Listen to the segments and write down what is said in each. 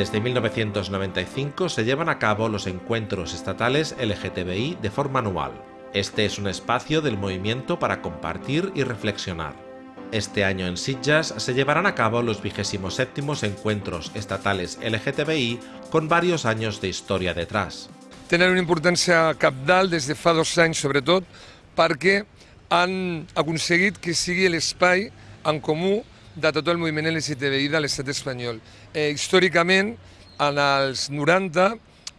Desde 1995 se llevan a cabo los encuentros estatales LGTBI de forma anual. Este es un espacio del movimiento para compartir y reflexionar. Este año en Sitges se llevarán a cabo los 27 encuentros estatales LGTBI con varios años de historia detrás. Tenen una importància capdalt des de fa dos anys, han aconseguit que sigui l'espai en comú de tot el moviment LGTBI de l'estat espanyol. Eh, històricament, en els 90,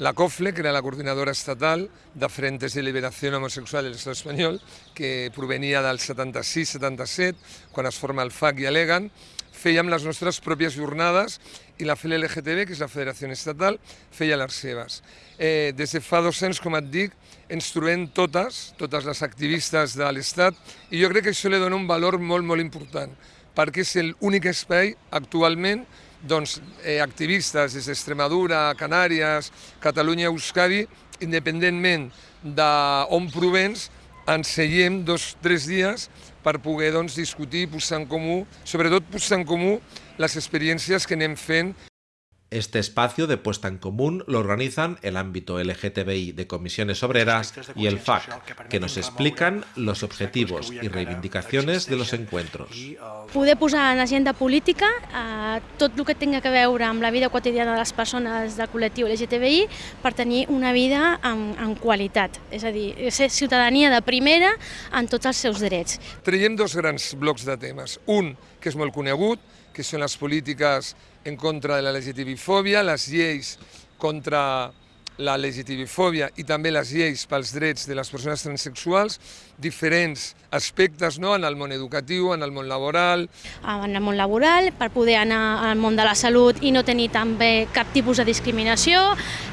la COFLE, que era la coordinadora estatal de Frentes de Liberació Homosexual de l'estat espanyol, que provenia del 76-77, quan es forma el FAC i Alegan, fèiem les nostres pròpies jornades i la FLLGTB, que és la Federació Estatal, feia les seves. Eh, des de fa dos anys, com et dic, ens trobem totes, totes les activistes de l'Estat, i jo crec que això li dona un valor molt, molt important perquè és l'únic espai actualment doncs, eh, activistes des d'Extremadura, Canàries, Catalunya, Euskadi, independentment d'on provens, ens seiem dos o tres dies per poder doncs, discutir, posar en comú, sobretot posar en comú les experiències que anem fent Este espacio de puesta en común lo organizan el ámbito LGTBI de comisiones obreras y el FAC, que nos explican los objetivos y reivindicacions de los encuentros. Poder posar en agenda política eh, tot el que tinga que veure amb la vida quotidiana de les persones del col·lectiu LGTBI per tenir una vida en, en qualitat, és a dir, ser ciutadania de primera en tots els seus drets. Traiem dos grans blocs de temes. Un, que és molt conegut, que són les polítiques en contra de la legitimifòbia, les lleis contra la legitimifòbia i també les lleis pels drets de les persones transsexuals, diferents aspectes no? en el món educatiu, en el món laboral. En el món laboral, per poder anar al món de la salut i no tenir també cap tipus de discriminació,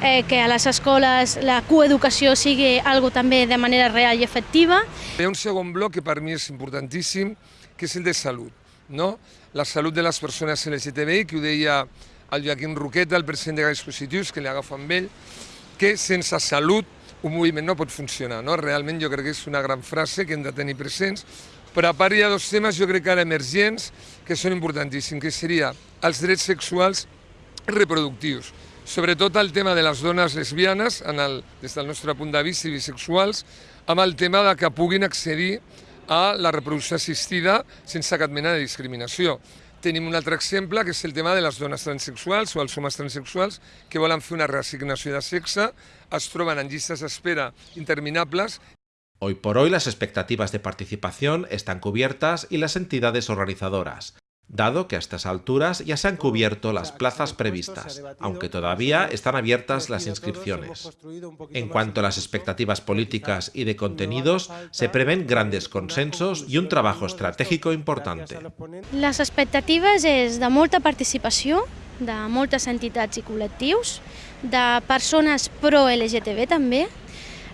eh, que a les escoles la coeducació sigui algo també de manera real i efectiva. Hi ha un segon bloc que per mi és importantíssim, que és el de salut no? la salut de les persones LGTBI, que ho deia el Joaquim Roqueta, el president de Gais Positius, que li agafa amb ell, que sense salut un moviment no pot funcionar. No? Realment jo crec que és una gran frase que hem de tenir presents, però a part hi ha dos temes jo crec que ara emergents que són importantíssims, que seria els drets sexuals reproductius, sobretot el tema de les dones lesbianes, en el, des del nostre punt de vista, bisexuals, amb el tema de que puguin accedir a la reproducció assistida sense cap mena de discriminació. Tenim un altre exemple, que és el tema de les dones transexuals o els homes transexuals que volen fer una reassignació de sexe, es troben en llistes d'espera interminables Hoy por hoy las expectativas de participación están cubiertas y las entidades organizadoras, dado que a estas alturas ya se han cubierto las plazas previstas, aunque todavía están abiertas las inscripciones. En cuanto a las expectativas políticas y de contenidos, se prevén grandes consensos y un trabajo estratégico importante. Les expectatives és de molta participació, de moltes entitats i col·lectius, de persones pro-LGTB també,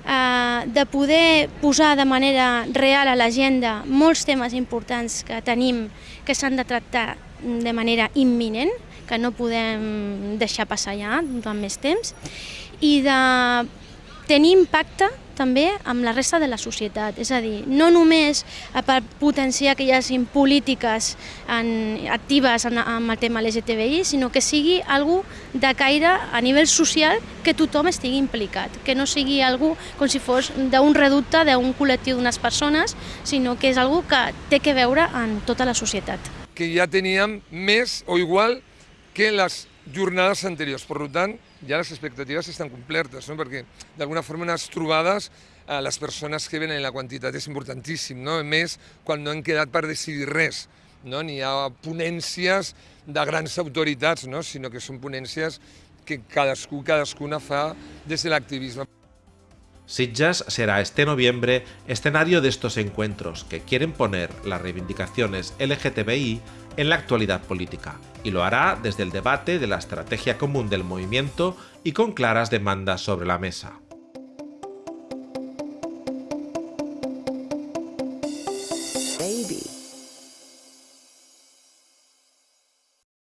eh, de poder posar de manera real a l'agenda molts temes importants que tenim que s'han de tractar de manera imminent, que no podem deixar passar ja durant més temps, i de tenir impacte també amb la resta de la societat. És a dir, no només per potenciar que hi hagin polítiques en, actives en, en el tema LGTBI, sinó que sigui algú de caire a nivell social que tothom estigui implicat, que no sigui algú com si fos d'un reducte d'un col·lectiu d'unes persones, sinó que és algú que té que veure en tota la societat. Que ja teníem més o igual que les jornades anteriors. Per tant, ja les expectatives estan complertes, no? perquè d'alguna forma unes trobades a les persones que venen la quantitat és importantíssim, no? a més quan no han quedat per decidir res, no? ni ha ponències de grans autoritats, no? sinó que són ponències que cadascú, cadascuna fa des de l'activisme. Sitges será este noviembre escenario de estos encuentros que quieren poner las reivindicaciones LGTBI en la actualidad política, y lo hará desde el debate de la estrategia común del movimiento y con claras demandas sobre la mesa.